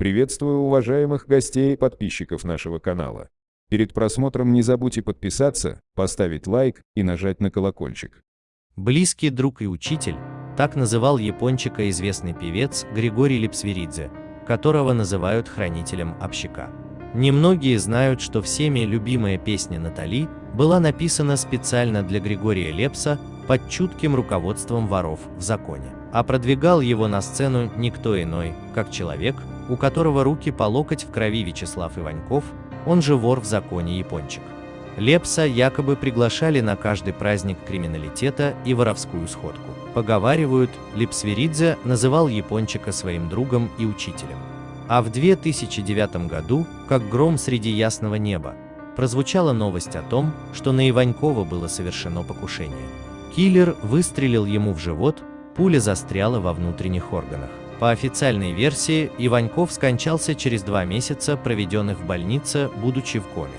Приветствую уважаемых гостей и подписчиков нашего канала. Перед просмотром не забудьте подписаться, поставить лайк и нажать на колокольчик. Близкий друг и учитель, так называл япончика известный певец Григорий Липсверидзе, которого называют хранителем общака. Немногие знают, что всеми любимая песня Натали была написана специально для Григория Лепса под чутким руководством воров в законе. А продвигал его на сцену никто иной, как человек, у которого руки по локоть в крови Вячеслав Иваньков, он же вор в законе Япончик. Лепса якобы приглашали на каждый праздник криминалитета и воровскую сходку. Поговаривают, Липсверидзе называл Япончика своим другом и учителем. А в 2009 году, как гром среди ясного неба, прозвучала новость о том, что на Иванькова было совершено покушение. Киллер выстрелил ему в живот, пуля застряла во внутренних органах. По официальной версии, Иваньков скончался через два месяца, проведенных в больнице, будучи в коме.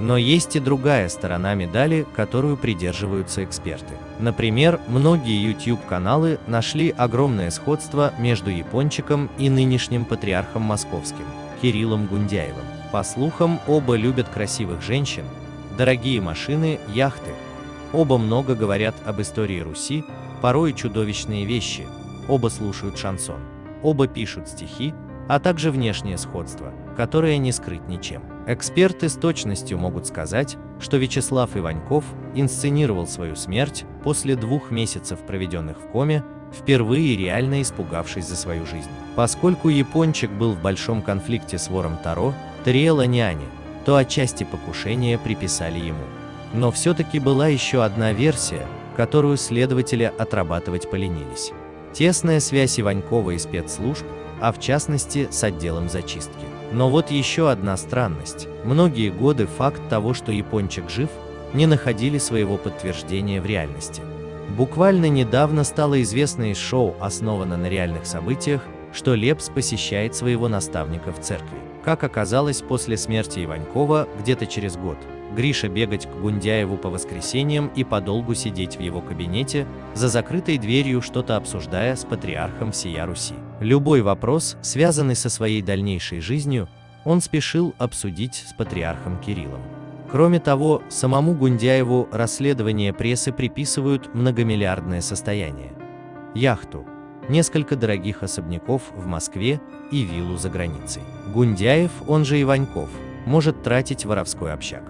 Но есть и другая сторона медали, которую придерживаются эксперты. Например, многие YouTube-каналы нашли огромное сходство между Япончиком и нынешним патриархом московским, Кириллом Гундяевым. По слухам, оба любят красивых женщин, дорогие машины, яхты. Оба много говорят об истории Руси, порой чудовищные вещи, оба слушают шансон. Оба пишут стихи, а также внешнее сходство, которое не скрыть ничем. Эксперты с точностью могут сказать, что Вячеслав Иваньков инсценировал свою смерть после двух месяцев, проведенных в коме, впервые реально испугавшись за свою жизнь. Поскольку Япончик был в большом конфликте с вором Таро, Тариэла Няни, то отчасти покушения приписали ему. Но все-таки была еще одна версия, которую следователи отрабатывать поленились. Тесная связь Иванькова и спецслужб, а в частности с отделом зачистки. Но вот еще одна странность. Многие годы факт того, что Япончик жив, не находили своего подтверждения в реальности. Буквально недавно стало известно из шоу, основано на реальных событиях, что Лепс посещает своего наставника в церкви. Как оказалось, после смерти Иванькова, где-то через год, Гриша бегать к Гундяеву по воскресеньям и подолгу сидеть в его кабинете, за закрытой дверью что-то обсуждая с патриархом всея Руси. Любой вопрос, связанный со своей дальнейшей жизнью, он спешил обсудить с патриархом Кириллом. Кроме того, самому Гундяеву расследование прессы приписывают многомиллиардное состояние. Яхту, несколько дорогих особняков в Москве и виллу за границей. Гундяев, он же Иваньков, может тратить воровской общак.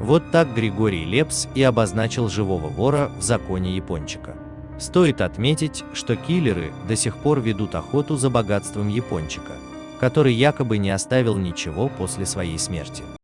Вот так Григорий Лепс и обозначил живого вора в законе Япончика. Стоит отметить, что киллеры до сих пор ведут охоту за богатством Япончика, который якобы не оставил ничего после своей смерти.